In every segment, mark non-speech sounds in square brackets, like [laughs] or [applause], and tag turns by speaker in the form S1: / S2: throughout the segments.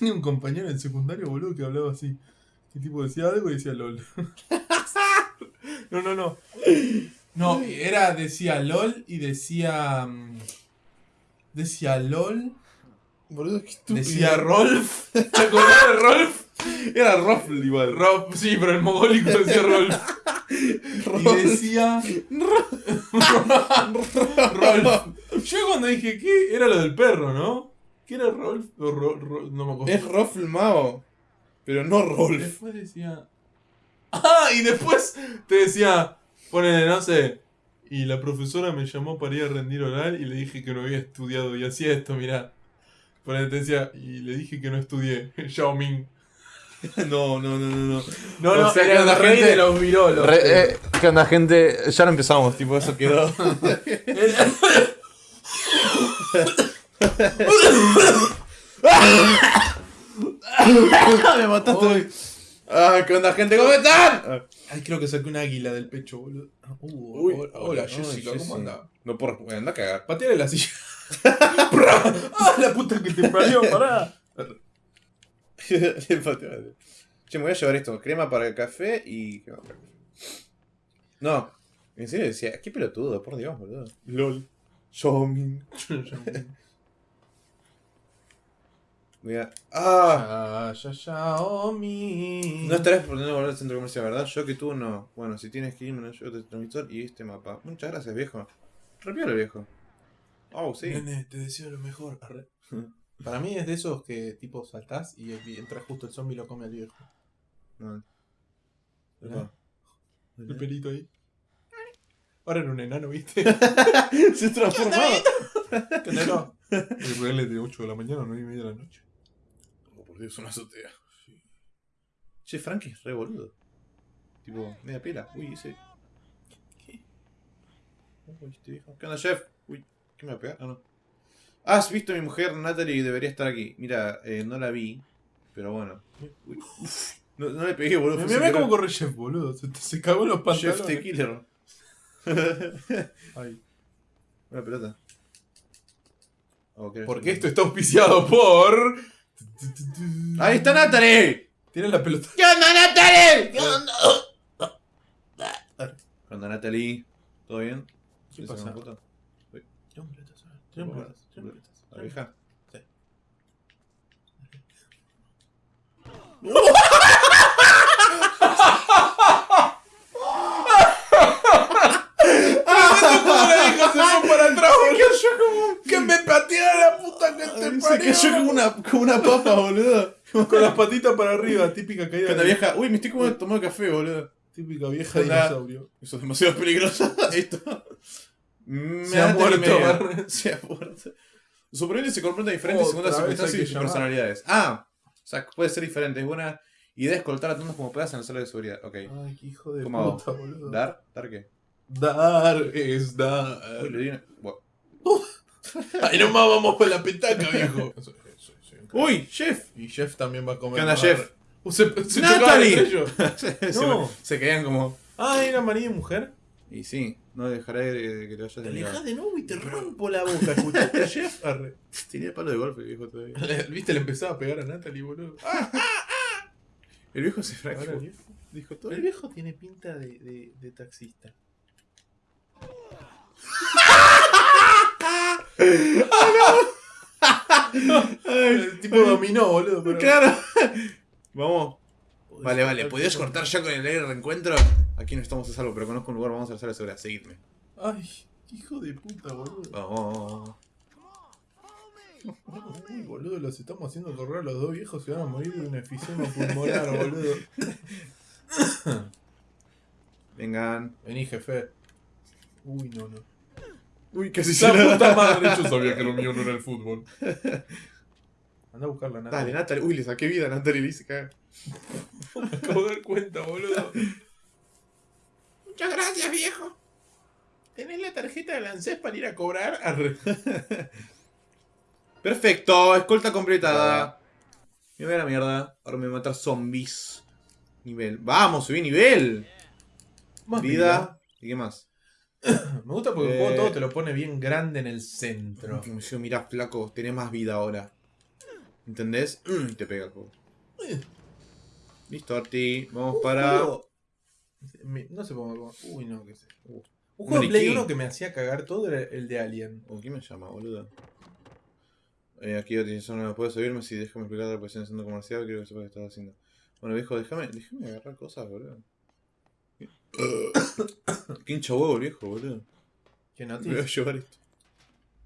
S1: tenía un compañero en secundario, boludo, que hablaba así. Que tipo decía algo y decía LOL. [laughs] no, no, no. No, era, decía LOL y decía. mm, Decía LOL.
S2: Boludo, qué estúpido.
S1: Decía Rolf. [laughs] ¿Te acordás de Rolf?
S2: Era Ruffle igual.
S1: Rolf, sí, pero el mogólico decía Rolf. [laughs] Y decía. Rolf. Yo cuando dije, ¿qué? Era lo del perro, ¿no? ¿Qué era Rolf? O Ro- Ro- no me acuerdo.
S2: Es Ruffle Mao. Pero no Rolf.
S1: Después decía. Ah, y después te decía. Ponele, no sé. Y la profesora me llamó para ir a rendir oral y le dije que no había estudiado. Y hacía esto, mirá. Ponele, te decía. Y le dije que no estudié. [laughs] Yao Ming. [laughs]
S2: No, no, no, no, no.
S1: No,
S2: O
S1: no,
S2: sea,
S1: era
S2: que
S1: el
S2: la
S1: rey
S2: gente-
S1: de los virolos.
S2: Re- eh, ¿Qué onda, gente? Ya no empezamos, tipo, eso quedó. [laughs] [laughs] Me mataste. Ah, ¿qué onda, gente? ¿Cómo están?
S1: Ay, creo que saqué un águila del pecho, boludo. Uh,
S2: Uy,
S1: hola, hola, Jessica, ¿cómo anda?
S2: No por. Bueno, anda a cagar.
S1: Pateale la silla. [laughs] ¡Ah, la puta que te parió, pará! [laughs]
S2: che, me voy a llevar esto: crema para el café y. No, en serio decía, qué pelotudo, por Dios, boludo.
S1: LOL.
S2: Shomin. Voy a. ¡Ah!
S1: Ya, ya, Xiaomi.
S2: No estarás por no volver al centro comercial, ¿verdad? Yo que tú no. Bueno, si tienes que irme, yo te transmisor y este mapa. Muchas gracias, viejo. Repiola, viejo. Oh, sí.
S1: Nene, te deseo lo mejor. Arre. [laughs] Para mí es de esos que tipo saltás y, y entra justo el zombie y lo come al viejo.
S2: No.
S1: El pelito ahí. Ahora era un enano, ¿viste? [laughs]
S2: Se transformó.
S1: ¿Qué enano? El real es de 8 de la mañana, 9 y media de la noche.
S2: Dios, una azotea. Che, Frank es re boludo. Tipo, media pela. Uy, ese. ¿Qué? Uy, este viejo. ¿Qué onda, chef? Uy, ¿qué me va a pegar? Ah, no. Has visto a mi mujer Natalie debería estar aquí. Mira, eh, no la vi. Pero bueno. Uy. No, no le pegué, boludo.
S1: Mira
S2: sin
S1: cómo corre Chef, boludo. Se, se cagó en los
S2: Chef
S1: pantalones.
S2: the Killer.
S1: Ay.
S2: Una pelota. Oh, ¿qué?
S1: Porque esto está auspiciado por.
S2: ¡Ahí está Natalie!
S1: Tiene la pelota.
S2: ¿Qué onda, Natalie? ¿Qué onda? ¿Qué onda, Natalie? ¿Todo bien?
S1: ¿Qué
S2: ¿Le
S1: pasa? un pelotazo.
S2: ¿La vieja?
S1: Sí. ¿Cómo le dijo? Se fue para atrás, boludo. Que me pateara la
S2: Se
S1: parió.
S2: cayó como una, como una papa, boludo.
S1: Con las patitas para arriba, típica caída.
S2: ¿Qué onda,
S1: de-
S2: vieja? Uy, me estoy como tomando café, boludo.
S1: Típica vieja
S2: Onda.
S1: dinosaurio.
S2: Eso es demasiado peligroso. [laughs] Esto. Me
S1: Se ha
S2: da
S1: muerto. Barney. [laughs]
S2: Se ha muerto. Superhéroes se comportan diferentes según las
S1: Otra vez
S2: circunstancias
S1: hay
S2: y
S1: que
S2: sus
S1: llamar.
S2: personalidades. Ah, o sea, puede ser diferente. Es buena idea escoltar a tantos como puedas en la sala de seguridad. Ok.
S1: Ay, qué hijo de puta, boludo.
S2: ¿Dar? ¿Dar qué?
S1: Dar es dar.
S2: Uy, le di una... Buah.
S1: Ay, nomás vamos por la petaca, viejo.
S2: Uy, chef.
S1: Y Jeff también va a comer.
S2: ¿Qué onda. Jeff?
S1: Uh, Se, se
S2: Natalie.
S1: chocaban entre ellos. [laughs]
S2: se,
S1: No.
S2: se caían como...
S1: Ah, ¿era marido y mujer?
S2: Y sí, no dejaré de que te vayas
S1: Te
S2: lado.
S1: de nuevo y te rompo la boca. ¿Escuchaste a Jeff? Arre.
S2: Tenía palo de golpe, viejo, todavía. [laughs]
S1: Viste, le empezaba a pegar a Natalie, boludo.
S2: El viejo se fracturó.
S1: el viejo.
S2: Dijo todo.
S1: El viejo tiene pinta de, de, de taxista. El tipo dominó, boludo. Pero...
S2: Claro. Vamos. Vale, vale. ¿Podrías cortar ya con el aire de reencuentro? Aquí no estamos a salvo, pero conozco un lugar. Vamos a la sala. Seguidme.
S1: Ay, hijo de puta, boludo.
S2: Vamos.
S1: Uy, boludo, los estamos haciendo correr a los dos viejos. Se van a morir de un efisema pulmonar, [laughs] boludo.
S2: Vengan.
S1: Vení, jefe. Uy, no, no.
S2: Uy, casi
S1: La puta madre, yo sabía que lo mío no era el fútbol. [laughs] Anda a buscarla, nada.
S2: Dale, Natalie. Uy, le saqué vida a Natalie. Le hice cagar. [laughs]
S1: Me acabo de dar cuenta, boludo.
S2: Muchas gracias, viejo.
S1: ¿Tenés la tarjeta de Lancés para ir a cobrar? Arre. [laughs]
S2: Perfecto. Escolta completada. Me voy a la mierda. Ahora me voy a matar zombies. Nivel. Vamos, subí nivel.
S1: Más
S2: Vida. ¿Y qué más? [coughs]
S1: Me gusta porque el
S2: Eh.
S1: juego todo te lo pone bien grande en el centro.
S2: Yo, mira, flaco, tenés más vida ahora. ¿Entendés? Mm, y te pega el juego.
S1: Eh.
S2: Listo, Arti. Vamos
S1: Un
S2: para.
S1: juego- No sé cómo. Uy, no, qué sé. Uh. Un juego de Play
S2: maniquí.
S1: 1 que me hacía cagar todo era el de Alien.
S2: Oh, ¿Quién me llama, boludo? Eh, aquí utilización no me puedo subirme si déjame explicar la posición el centro comercial, creo que sepa qué estás haciendo. Bueno, viejo, déjame, déjame agarrar cosas, boludo. [coughs] Qué hincha huevo viejo, boludo.
S1: ¿Qué
S2: Me voy a llevar esto.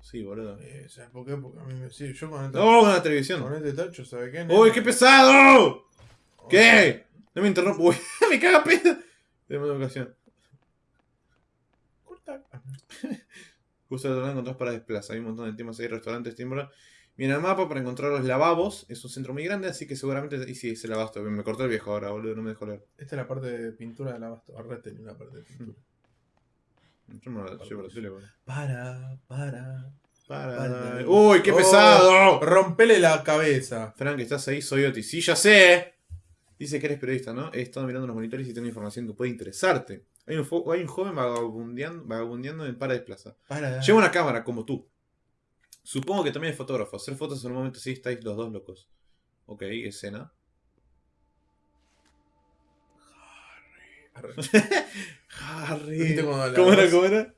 S2: Sí, boludo.
S1: Eh, ¿Sabes por qué? Porque a mí me. Sí, yo con este,
S2: ¡No! Una
S1: con
S2: televisión.
S1: este tacho, ¿sabes qué?
S2: ¡Uy, qué pesado!
S1: Oh,
S2: ¿Qué? No me interrumpo, uy, [laughs] me caga pedo. Tenemos ocasión.
S1: Corta. [laughs]
S2: Justo lado encontrás para desplazar. Hay un montón de temas ahí, restaurantes, timbra. Mira el mapa para encontrar los lavabos. Es un centro muy grande, así que seguramente. Y sí, es el abasto. Me cortó el viejo ahora, boludo, no me dejó leer.
S1: Esta es la parte de pintura del abasto. Ahora tenía una parte de pintura.
S2: Yo me lo llevo la tele, boludo.
S1: Para, para.
S2: Para.
S1: Para.
S2: ¡Uy, qué
S1: Oh,
S2: pesado!
S1: Rompele la cabeza.
S2: Frank, ¿estás ahí? Soy Otis. Sí, ya sé. Dice que eres periodista, ¿no? He estado mirando los monitores y tengo información que puede interesarte. Hay un, hay un joven vagabundeando, vagabundeando en Paradise Plaza.
S1: Para.
S2: Lleva una cámara, como tú. Supongo que también es fotógrafo. Hacer fotos en un momento así estáis los dos locos. Ok, escena. Harry.
S1: ¿Viste cuando la
S2: ¿Cómo era? ¿Cómo era?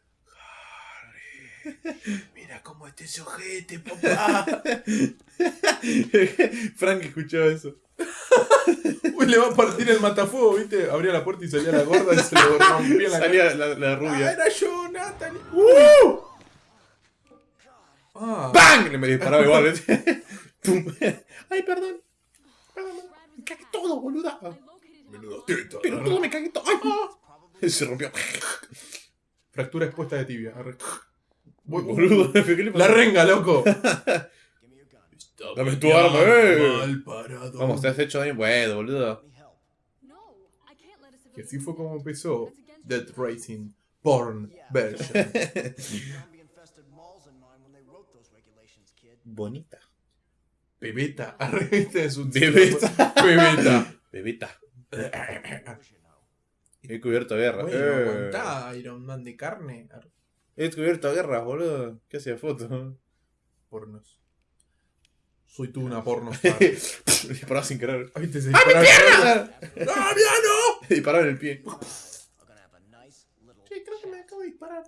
S1: Mira cómo este se ojete, papá. [laughs]
S2: Frank escuchaba eso.
S1: Uy, le va a partir el matafuego, ¿viste? Abría la puerta y salía la gorda y se lo [laughs] rompía la
S2: Salía la, la
S1: cara. Ah,
S2: rubia.
S1: era yo, Natalie.
S2: ¡Uh!
S1: Ah.
S2: ¡Bang! Le me disparaba igual. ¿eh? [laughs] Ay, perdón. Perdón. Me cagué todo, boluda.
S1: Menudo teta.
S2: Pero todo me cagué todo. ¡Ay! Se rompió.
S1: Fractura expuesta de tibia. Voy,
S2: Boludo. [laughs] ¿Qué le
S1: La renga, loco.
S2: Dame tu arma, eh. Vamos, te has hecho daño. Bueno, boludo.
S1: Que así fue como empezó Dead Racing Porn version. [laughs]
S2: Bonita.
S1: Pebeta. [laughs] Arre, este es un
S2: Bebeta.
S1: Pebeta.
S2: Bebita. He cubierto guerra.
S1: Bueno,
S2: Eh.
S1: aguantá, Iron Man de carne.
S2: He cubierto guerras, boludo. ¿Qué hacía foto?
S1: Pornos. Soy tú una [laughs] porno. [laughs]
S2: Disparaba sin querer.
S1: Ay, te se
S2: ¡Ah, mi pierna!
S1: ¡No, mira, no!
S2: Disparaba en el pie.
S1: Sí, creo que me acabo de disparar.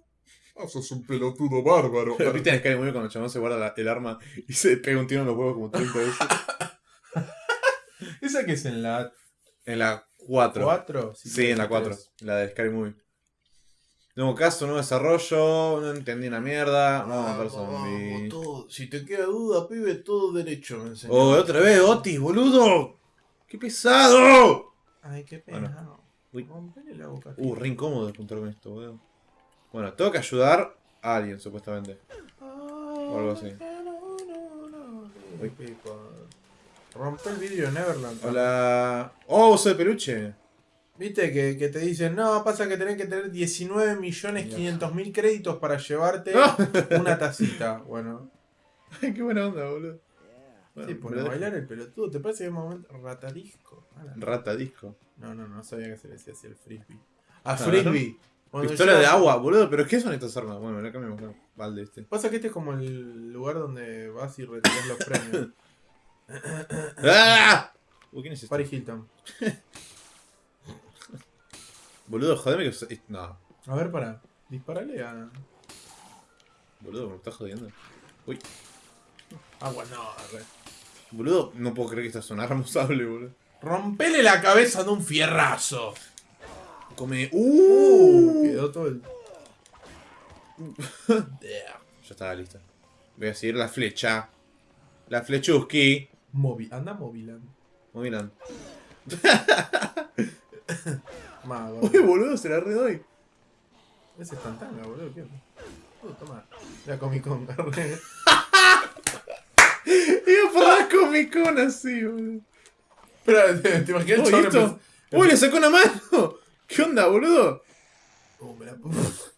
S1: Oh, sos un pelotudo bárbaro.
S2: ¿Viste en Sky Movie cuando el chabón se guarda la- el arma y se pega un tiro en los huevos como 30 veces? [laughs]
S1: ¿Esa que es en la
S2: En la 4.
S1: 4?
S2: Sí, en la 4. La de Sky Movie. Nuevo caso, nuevo desarrollo. No entendí una mierda. Vamos a matar zombies.
S1: todo. Si te queda duda, pibe, todo derecho me enseñó.
S2: Oh, otra vez, Otis, boludo. ¡Qué pesado!
S1: Ay, qué
S2: Bueno.
S1: pena.
S2: Uy.
S1: Rompele la boca.
S2: Uh, re incómodo juntar con esto, boludo. Bueno, tengo que ayudar a alguien, supuestamente.
S1: O
S2: algo así. Uy.
S1: Rompe el vidrio de Neverland.
S2: Hola. Oh, de peluche.
S1: Viste que, que te dicen, no, pasa que tenés que tener 19.500.000 créditos para llevarte una tacita. Bueno, [laughs]
S2: Ay, qué buena onda, boludo.
S1: sí, por bailar el pelotudo. ¿Te parece que es un momento ratadisco? Ah,
S2: dejo. Rata disco.
S1: No, no, no sabía que se le decía así el frisbee. A
S2: Ah,
S1: frisbee. Cuando
S2: Pistola de agua, boludo. ¿Pero qué son estas armas? Bueno, la cambiamos. claro. Balde este.
S1: Pasa que este es como el lugar donde vas y retiras los premios. [laughs]
S2: ¡Ah! Uy, ¿quién es este?
S1: Paris Hilton.
S2: Boludo, jodeme que. No,
S1: A ver, para. Disparale a.
S2: boludo, me estás jodiendo. Uy,
S1: Agua, no, re.
S2: boludo, no puedo creer que esta es un arma usable, boludo.
S1: Rompele la cabeza de un fierrazo.
S2: Come.
S1: Uh,
S2: ¡Uh!
S1: quedó todo el. [laughs]
S2: Ya estaba lista. Voy a seguir la flecha. La flechuski.
S1: Movi anda movilando.
S2: Muy [laughs] bien.
S1: Mago.
S2: Uy, boludo, se la redoy.
S1: Ese es tantanga, boludo. ¿Qué? Uh, toma. La Comic Con. [laughs]
S2: Iba por la Comic Con así, boludo.
S1: Espera, ¿te, imaginas
S2: Uy, le sacó una mano. ¿Qué onda, boludo?
S1: Me la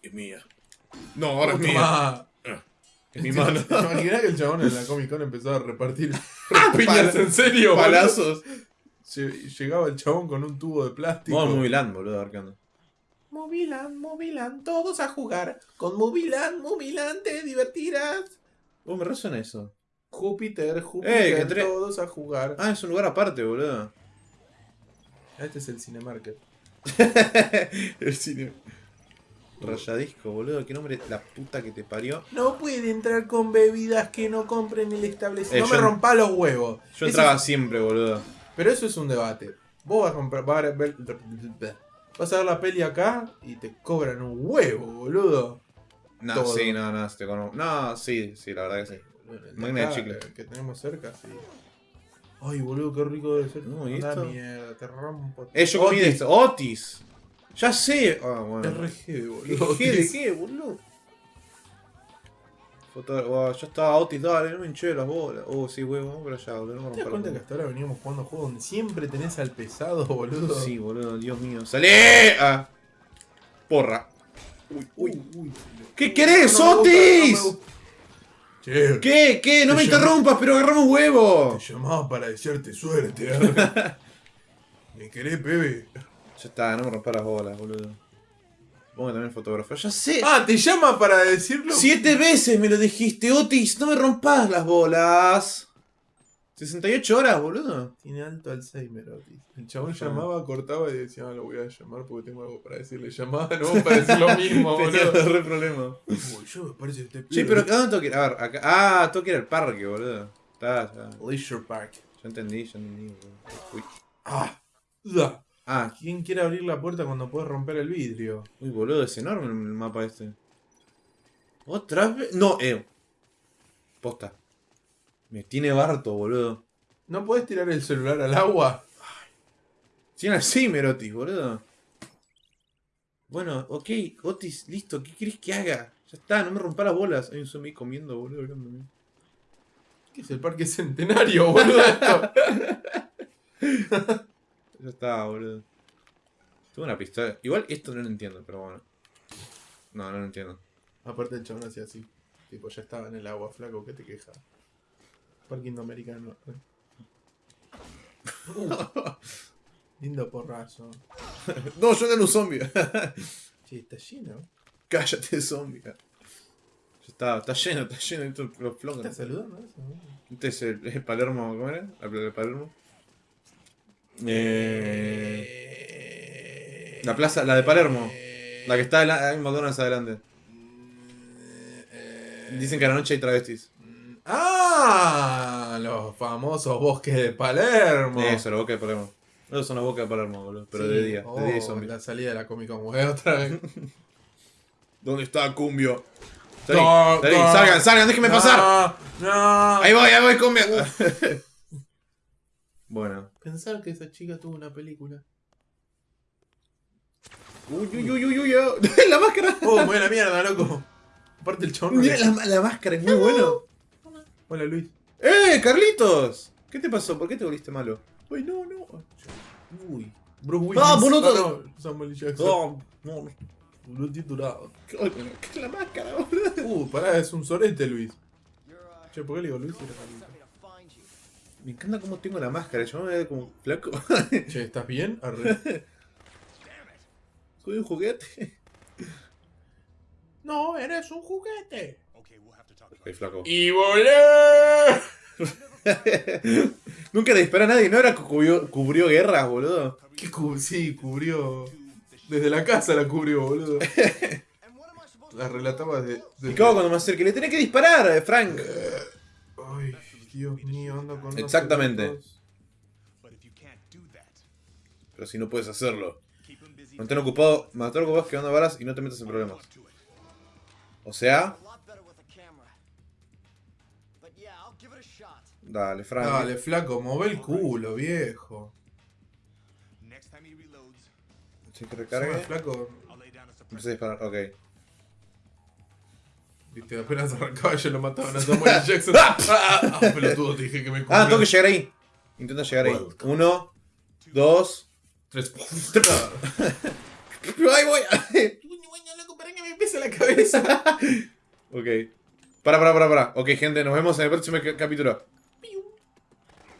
S2: Es mía. No, ahora es mía.
S1: Toma.
S2: Es mi mano. [laughs]
S1: ¿Te imaginas que el chabón en la Comic Con empezó a repartir [laughs] piñas en serio?
S2: Palazos.
S1: Lle- Llegaba el chabón con un tubo de plástico.
S2: Vamos muy land, boludo, a ver qué onda.
S1: Moviland, Moviland, todos a jugar. Con Moviland, Moviland te divertirás.
S2: Oh, me resuena eso.
S1: Júpiter, Júpiter,
S2: Eh, que
S1: todos a jugar.
S2: Ah, es un lugar aparte, boludo.
S1: Este es el Cinemarket. [laughs]
S2: El cine. Rayadisco, boludo. Qué nombre la puta que te parió.
S1: No puede entrar con bebidas que no compren el establecimiento.
S2: Eh,
S1: no me rompa los huevos.
S2: Yo entraba
S1: es-
S2: siempre, boludo.
S1: Pero eso es un debate. Vos vas a comprar. Vas a ver, vas a ver la peli acá y te cobran un huevo, boludo.
S2: No,
S1: Todo.
S2: sí, no, no, te. No, sí, sí, la verdad que sí. Máquina de chicle.
S1: que tenemos cerca, sí. Ay, boludo, qué rico debe ser.
S2: No, ¿y esto?
S1: mierda, te rompo.
S2: Eh, yo comí de esto. Otis. Ya sé. Ah, bueno.
S1: RG, boludo.
S2: ¿Qué, ¿De qué, boludo? Oh, yo estaba Otis, dale, no me hinché las bolas. Oh, sí, huevo, vamos para allá, boludo. No
S1: ¿Te das cuenta que hasta ahora veníamos jugando juegos donde siempre tenés al pesado, boludo?
S2: Sí, boludo, Dios mío. ¡Salé! Ah. Porra. Uy, uy.
S1: uy.
S2: ¿Qué querés,
S1: No
S2: Otis?
S1: no. Che,
S2: ¿Qué? ¿Qué? No me interrumpas, pero agarramos huevo.
S1: te llamaba para desearte suerte. ¿eh? [laughs] ¿Me querés, Pepe?
S2: Ya está, no me rompas las bolas, boludo. Pongo también fotógrafo. Ya sé.
S1: Ah, te llama para decirlo.
S2: Siete veces me lo dijiste, Otis. No me rompas las bolas. 68 horas, boludo.
S1: Tiene alto Alzheimer, Otis. El chabón llamaba, cortaba y decía, ah, lo voy a llamar porque tengo algo para decirle. Llamaba, no, para decir lo [laughs] mismo,
S2: Tenía
S1: boludo.
S2: re problema.
S1: Uy, yo me parece que te
S2: Sí, pero ¿a dónde tengo que ir? A ver, acá. Ah, tengo que ir al parque, boludo. Está, está.
S1: Leisure Park.
S2: Ya entendí, ya entendí, boludo. Uy.
S1: Ah.
S2: Ah,
S1: ¿Quién quiere abrir la puerta cuando puedes romper el vidrio?
S2: uy, boludo, es enorme el mapa este. ¿Otra vez? No, eh. Posta. Me tiene barto, boludo.
S1: ¿No puedes tirar el celular al agua?
S2: Tiene Alzheimer, Otis, boludo. Bueno, ok, Otis, listo, ¿qué querés que haga? Ya está, no me rompa las bolas. Hay un zombie comiendo, boludo. mirándome.
S1: ¿Qué es el parque centenario, boludo? esto? [laughs]
S2: Ya está, boludo. Tuve una pistola. Igual esto no lo entiendo, pero bueno. No, no lo entiendo.
S1: Aparte el chabón hacía así. Tipo, ya estaba en el agua, flaco, ¿qué te quejas? Parque indoamericano. Uh, [laughs] lindo porrazo.
S2: No, yo no era un zombie. [laughs]
S1: Che, está lleno.
S2: Cállate, zombie. Ya está, está lleno, está lleno. Esto los
S1: ¿Estás
S2: flongos.
S1: saludando eso?
S2: Este es el, Palermo, ¿cómo era? La plaza de Palermo. Eh, la plaza, la de Palermo. La que está en McDonald's adelante. Dicen que a la noche hay travestis.
S1: ¡Ah! Los famosos bosques de Palermo.
S2: Eso, la boca de Palermo. Esos son las bocas de Palermo, boludo. Pero
S1: Sí.
S2: de día.
S1: Oh,
S2: de día y zombies.
S1: La salida de la Comic Con, güey, otra vez. [laughs]
S2: ¿Dónde está Cumbio? Salí,
S1: No,
S2: salí,
S1: no.
S2: salgan, salgan, déjenme
S1: No,
S2: pasar. Ahí voy, ahí voy, Cumbio. [laughs] bueno.
S1: Pensar que esa chica tuvo una película.
S2: Uy, uy, uy, uy, uy. oh. [laughs] la máscara.
S1: Oh, me voy a la mierda, loco. Aparte el chabón.
S2: Mira, la, la máscara es muy bueno.
S1: Hola, Luis.
S2: ¡Eh, Carlitos! ¿Qué te pasó? ¿Por qué te volviste malo?
S1: Ay, no, no.
S2: Uy.
S1: Bruce Willis.
S2: Ah, boludo.
S1: no, Samuel Jackson.
S2: No, no.
S1: Boludo titulado.
S2: ¿Qué qué es la máscara, boludo?
S1: Uh, pará, es un sorete, Luis. Che, ¿por qué le digo Luis?
S2: Me encanta cómo tengo la máscara. Yo me veo como flaco.
S1: Che, [laughs] ¿estás bien? Arre.
S2: Soy un juguete.
S1: No, eres un juguete.
S2: Flaco.
S1: ¡Y volé! [laughs]
S2: Nunca le disparó a nadie. ¿No era que cubrió, cubrió guerras, boludo?
S1: ¿Qué sí, cubrió. Desde la casa la cubrió, boludo. La relataba desde.
S2: ¿Y hago cuando me acerque? Le tenés que disparar, eh, Frank.
S1: Ay, Dios mío, ando con.
S2: Exactamente. Pero si no puedes hacerlo. Mantén ocupado, mantén ocupado quedando balas y no te metas en problemas. O sea, dale, Frank.
S1: Dale, flaco, move el culo, viejo.
S2: Que
S1: Encima,
S2: recargue.
S1: flaco.
S2: Empecé a disparar, ok.
S1: Viste, apenas arrancaba yo lo mataban a Samuel Jackson. [laughs] ah, ah, ah, pelotudo, te dije que me
S2: Ah, tengo que llegar ahí. Intenta llegar ahí. Uno, dos.
S1: Tres. [laughs]
S2: Ahí voy. [laughs]
S1: loco, para que me pese la cabeza.
S2: ok. Para, para, para, para. Ok, gente, nos vemos en el próximo ca- capítulo.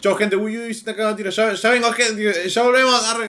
S2: Chao, gente. Uy, uy, se está cagando tiro. Ya, ya vengo, gente. Ya volvemos. Arre.